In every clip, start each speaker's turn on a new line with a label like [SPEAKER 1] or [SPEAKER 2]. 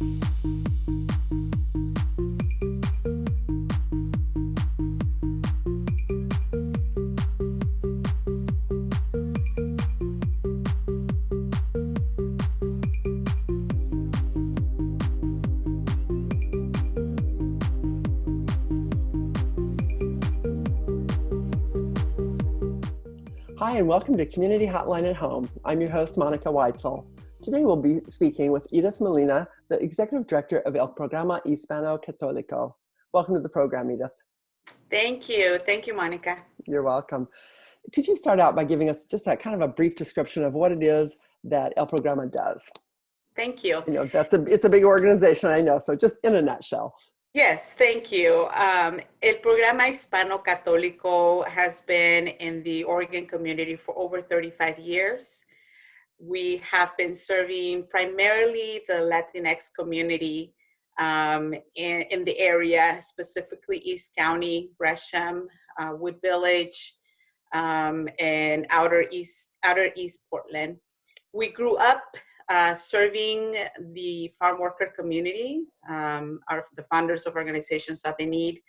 [SPEAKER 1] Hi, and welcome to Community Hotline at Home. I'm your host, Monica Weitzel. Today we'll be speaking with Edith Molina, the Executive Director of El Programa Hispano Católico. Welcome to the program, Edith.
[SPEAKER 2] Thank you. Thank you, Monica.
[SPEAKER 1] You're welcome. Could you start out by giving us just that kind of a brief description of what it is that El Programa does?
[SPEAKER 2] Thank you.
[SPEAKER 1] You know, that's a, it's a big organization, I know, so just in a nutshell.
[SPEAKER 2] Yes, thank you. Um, El Programa Hispano Católico has been in the Oregon community for over 35 years. We have been serving primarily the Latinx community um, in, in, the area, specifically East County, Gresham, uh, Wood Village, um, and outer East, outer East Portland. We grew up uh, serving the farm worker community, um, are the founders of organizations that they need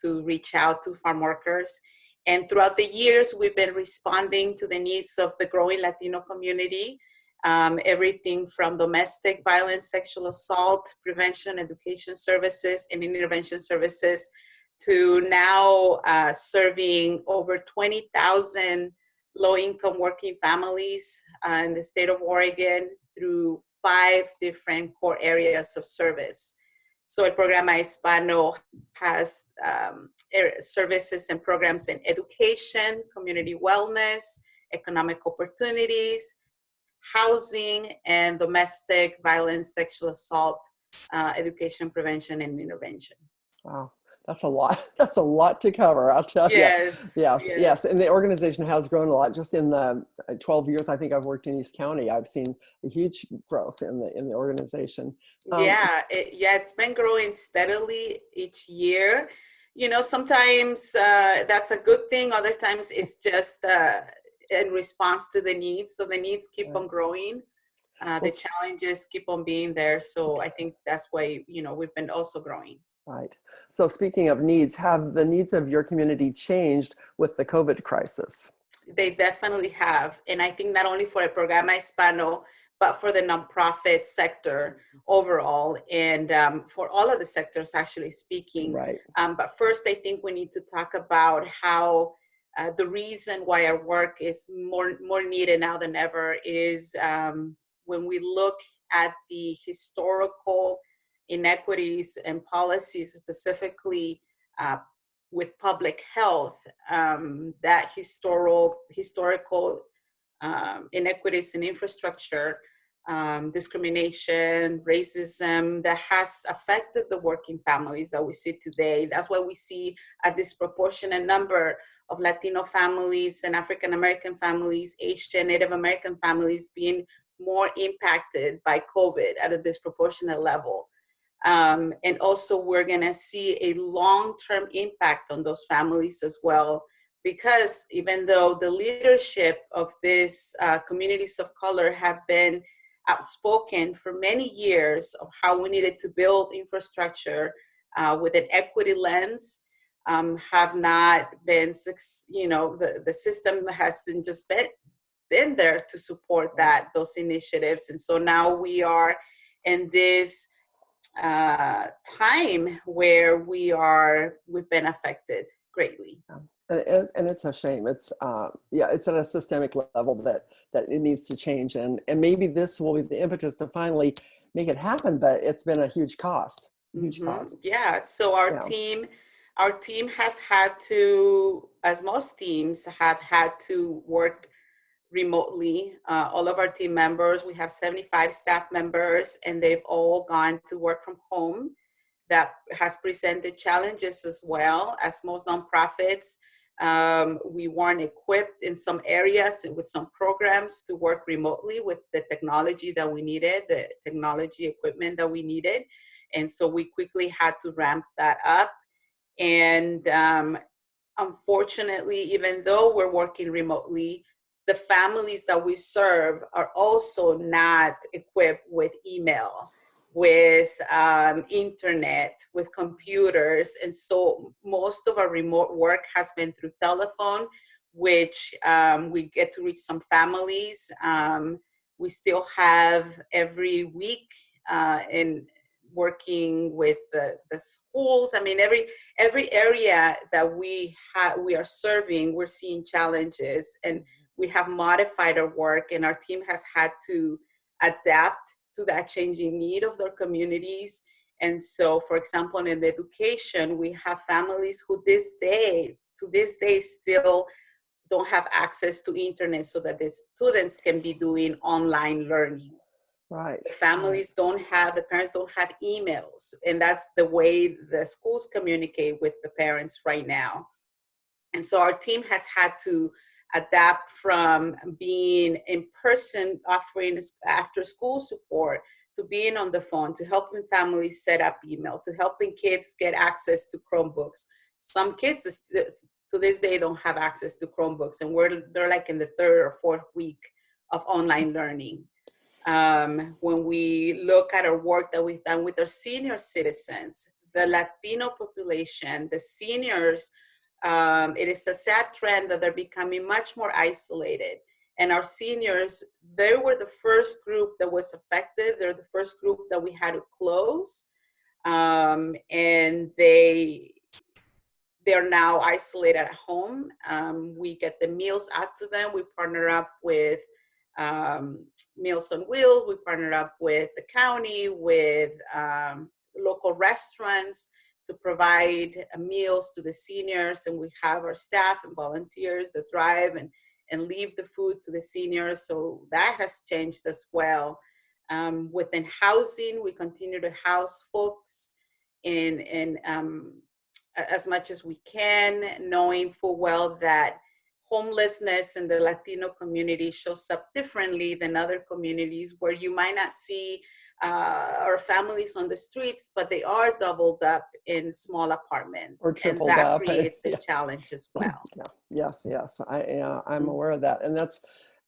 [SPEAKER 2] to reach out to farm workers. And throughout the years, we've been responding to the needs of the growing Latino community, um, everything from domestic violence, sexual assault, prevention, education services, and intervention services, to now uh, serving over 20,000 low-income working families uh, in the state of Oregon through five different core areas of service. So El Programa Hispano has um, services and programs in education, community wellness, economic opportunities, housing, and domestic violence, sexual assault, uh, education, prevention, and intervention.
[SPEAKER 1] Wow that's a lot. That's a lot to cover. I'll tell
[SPEAKER 2] yes,
[SPEAKER 1] you. Yes, yes, yes. And the organization has grown a lot. Just in the uh, 12 years I think I've worked in East County, I've seen a huge growth in the in the organization.
[SPEAKER 2] Um, yeah, it, yeah, it's been growing steadily each year. You know, sometimes uh, that's a good thing. Other times it's just uh, in response to the needs. So the needs keep on growing. Uh, the challenges keep on being there. So I think that's why you know we've been also growing.
[SPEAKER 1] Right. So speaking of needs, have the needs of your community changed with the COVID crisis?
[SPEAKER 2] They definitely have. And I think not only for a Programa Hispano, but for the nonprofit sector overall and um, for all of the sectors actually speaking.
[SPEAKER 1] Right.
[SPEAKER 2] Um, but first, I think we need to talk about how uh, the reason why our work is more, more needed now than ever is um, when we look at the historical inequities and policies specifically uh, with public health, um, that historical, historical um, inequities in infrastructure, um, discrimination, racism that has affected the working families that we see today. That's why we see a disproportionate number of Latino families and African American families, Asian, Native American families being more impacted by COVID at a disproportionate level. Um, and also we're gonna see a long-term impact on those families as well, because even though the leadership of these uh, communities of color have been outspoken for many years of how we needed to build infrastructure uh, with an equity lens, um, have not been, you know, the, the system hasn't just been, been there to support that, those initiatives. And so now we are in this uh, time where we are we've been affected greatly.
[SPEAKER 1] And, and it's a shame. It's uh, yeah, it's at a systemic level that that it needs to change, and and maybe this will be the impetus to finally make it happen. But it's been a huge cost, huge mm -hmm. cost.
[SPEAKER 2] Yeah. So our yeah. team, our team has had to, as most teams have had to work remotely. Uh, all of our team members, we have 75 staff members, and they've all gone to work from home. That has presented challenges as well as most nonprofits. Um, we weren't equipped in some areas with some programs to work remotely with the technology that we needed, the technology equipment that we needed. And so we quickly had to ramp that up. And um, unfortunately, even though we're working remotely, the families that we serve are also not equipped with email with um, internet, with computers. And so most of our remote work has been through telephone, which um, we get to reach some families. Um, we still have every week uh, in working with the, the schools. I mean, every every area that we have we are serving, we're seeing challenges, and we have modified our work, and our team has had to adapt to that changing need of their communities. And so, for example, in education, we have families who this day, to this day, still don't have access to internet so that the students can be doing online learning.
[SPEAKER 1] Right.
[SPEAKER 2] The families don't have, the parents don't have emails. And that's the way the schools communicate with the parents right now. And so our team has had to adapt from being in person offering after school support to being on the phone, to helping families set up email, to helping kids get access to Chromebooks. Some kids to this day don't have access to Chromebooks and we're, they're like in the third or fourth week of online learning. Um, when we look at our work that we've done with our senior citizens, the Latino population, the seniors, um, it is a sad trend that they're becoming much more isolated. And our seniors, they were the first group that was affected. They're the first group that we had to close. Um, and they, they're now isolated at home. Um, we get the meals out to them. We partner up with um, Meals on Wheels. We partner up with the county, with um, local restaurants to provide uh, meals to the seniors. And we have our staff and volunteers that drive and, and leave the food to the seniors. So that has changed as well. Um, within housing, we continue to house folks in, in um, as much as we can, knowing full well that homelessness in the Latino community shows up differently than other communities where you might not see uh, our families on the streets, but they are doubled up in small apartments.
[SPEAKER 1] Or tripled
[SPEAKER 2] and that
[SPEAKER 1] up.
[SPEAKER 2] creates a
[SPEAKER 1] Yeah.
[SPEAKER 2] challenge as well.
[SPEAKER 1] Yeah. Yes, yes, I, uh, I'm
[SPEAKER 2] Mhm.
[SPEAKER 1] aware of that. And that's,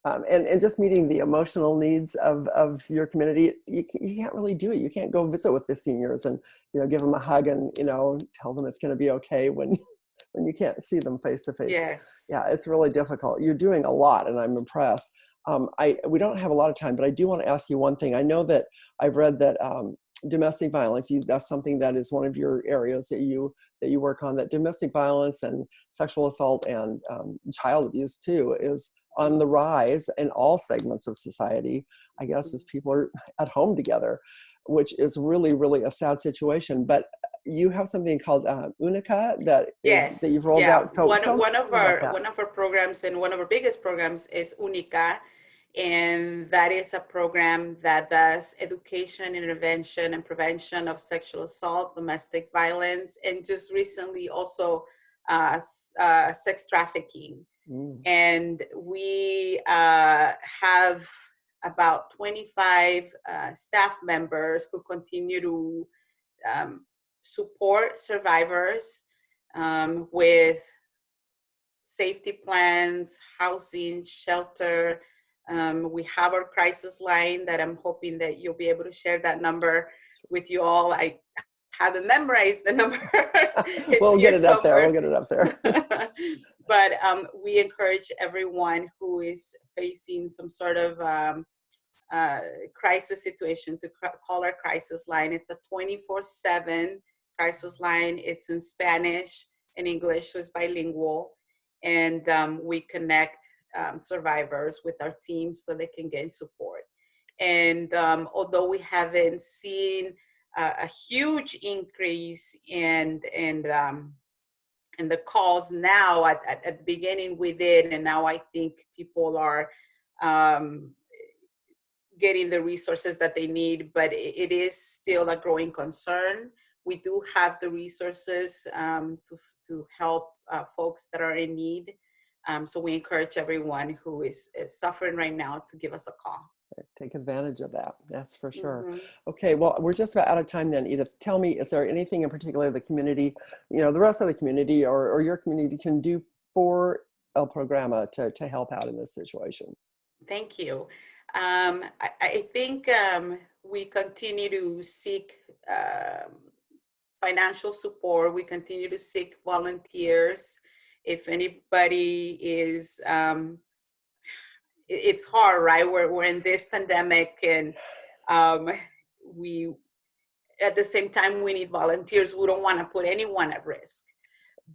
[SPEAKER 1] um, and, and just meeting the emotional needs of, of your community, you, you can't really do it. You can't go visit with the seniors and, you know, give them a hug and, you know, tell them it's going to be okay when, when you can't see them face to face.
[SPEAKER 2] Yes.
[SPEAKER 1] Yeah, it's really difficult. You're doing a lot and I'm impressed. Um, I, we don't have a lot of time, but I do want to ask you one thing. I know that I've read that um, domestic violence, you, that's something that is one of your areas that you, that you work on, that domestic violence and sexual assault and um, child abuse too is on the rise in all segments of society, I guess, as people are at home together, which is really, really a sad situation. But you have something called uh, Unica that
[SPEAKER 2] Yes.
[SPEAKER 1] that you've rolled
[SPEAKER 2] yeah.
[SPEAKER 1] out. So
[SPEAKER 2] one, one of our one of our programs and one of our biggest programs is Unica, and that is a program that does education, intervention, and prevention of sexual assault, domestic violence, and just recently also uh, uh, sex trafficking.
[SPEAKER 1] Mm.
[SPEAKER 2] And we uh, have about 25 uh, staff members who continue to um, support survivors um, with safety plans, housing, shelter. Um, we have our crisis line that I'm hoping that you'll be able to share that number with you all. I haven't memorized the number.
[SPEAKER 1] We'll get it up there. We'll get it up there.
[SPEAKER 2] but um, we encourage everyone who is facing some sort of um, uh, crisis situation to call our crisis line. It's a 24 7 crisis line. It's in Spanish and English, so it's bilingual. And um, we connect um, survivors with our team so they can get support. And um, although we haven't seen uh, a huge increase in, in um, and the calls now at, at, at the beginning we did and now i think people are um, getting the resources that they need but it, it is still a growing concern we do have the resources um, to, to help uh, folks that are in need um, so we encourage everyone who is, is suffering right now to give us a call
[SPEAKER 1] Take advantage of that. That's for sure.
[SPEAKER 2] Mhm.
[SPEAKER 1] Okay, well, we're just about out of time then, Edith. Tell me, is there anything in particular the community, you know, the rest of the community or, or your community can do for El Programa to, to help out in this situation?
[SPEAKER 2] Thank you. Um, I, I think um, we continue to seek um, financial support. We continue to seek volunteers. If anybody is, um, it's hard, right? We're, we're in this pandemic and um, we, at the same time, we need volunteers. We don't want to put anyone at risk.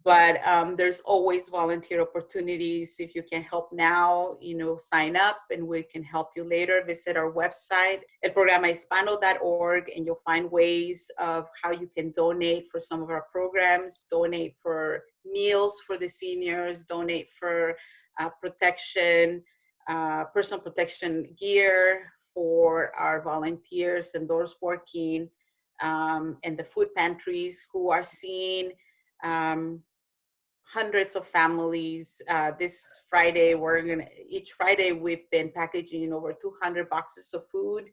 [SPEAKER 2] But um, there's always volunteer opportunities. If you can help now, you know, sign up and we can help you later. Visit our website, elprogramahispano.org, and you'll find ways of how you can donate for some of our programs, donate for meals for the seniors, donate for uh, protection, uh, personal protection gear for our volunteers and those working um, and the food pantries who are seeing um, hundreds of families. Uh, this Friday, we're gonna, each Friday we've been packaging over 200 boxes of food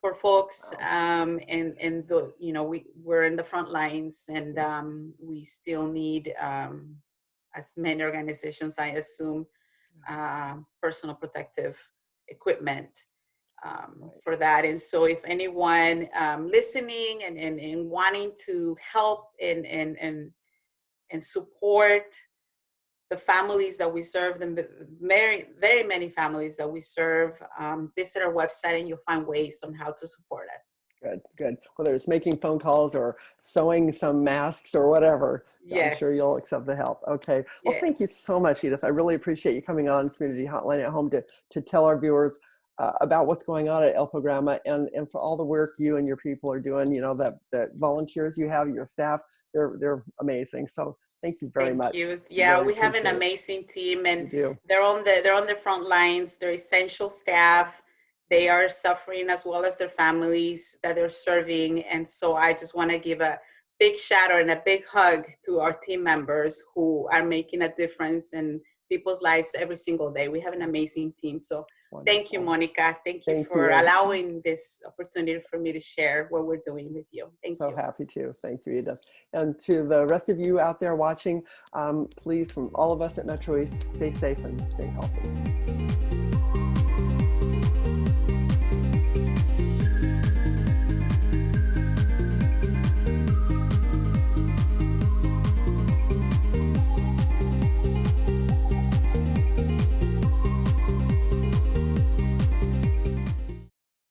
[SPEAKER 2] for folks. Um, and, and the, you know, we, we're in the front lines and um, we still need, um, as many organizations, I assume, uh, personal protective equipment um, for that. And so if anyone um, listening and, and, and wanting to help and, and, and, and support the families that we serve, the very, very many families that we serve, um, visit our website and you'll find ways on how to support us.
[SPEAKER 1] Good, good. Whether it's making phone calls or sewing some masks or whatever, I'm sure you'll accept the help. Okay. Well, thank you so much, Edith. I really appreciate you coming on Community Hotline at Home to, to tell our viewers uh, about what's going on at El Programa and, and for all the work you and your people are doing, you know, that, that volunteers you have, your staff, they're, they're amazing. So thank you very
[SPEAKER 2] Thank
[SPEAKER 1] much.
[SPEAKER 2] you. Yeah,
[SPEAKER 1] Really
[SPEAKER 2] we have an amazing team and they're on the they're on the front lines they're essential staff they are suffering as well as their families that they're serving and so i just want to give a big shout out and a big hug to our team members who are making a difference in people's lives every single day we have an amazing team so thank you monica thank you
[SPEAKER 1] Thank
[SPEAKER 2] for
[SPEAKER 1] you.
[SPEAKER 2] allowing this opportunity for me to share what we're doing with you thank
[SPEAKER 1] so
[SPEAKER 2] you So
[SPEAKER 1] happy to. Thank you, Edith. And to the rest of you out there watching, um, please, from all of us at Metro East, stay safe and stay healthy.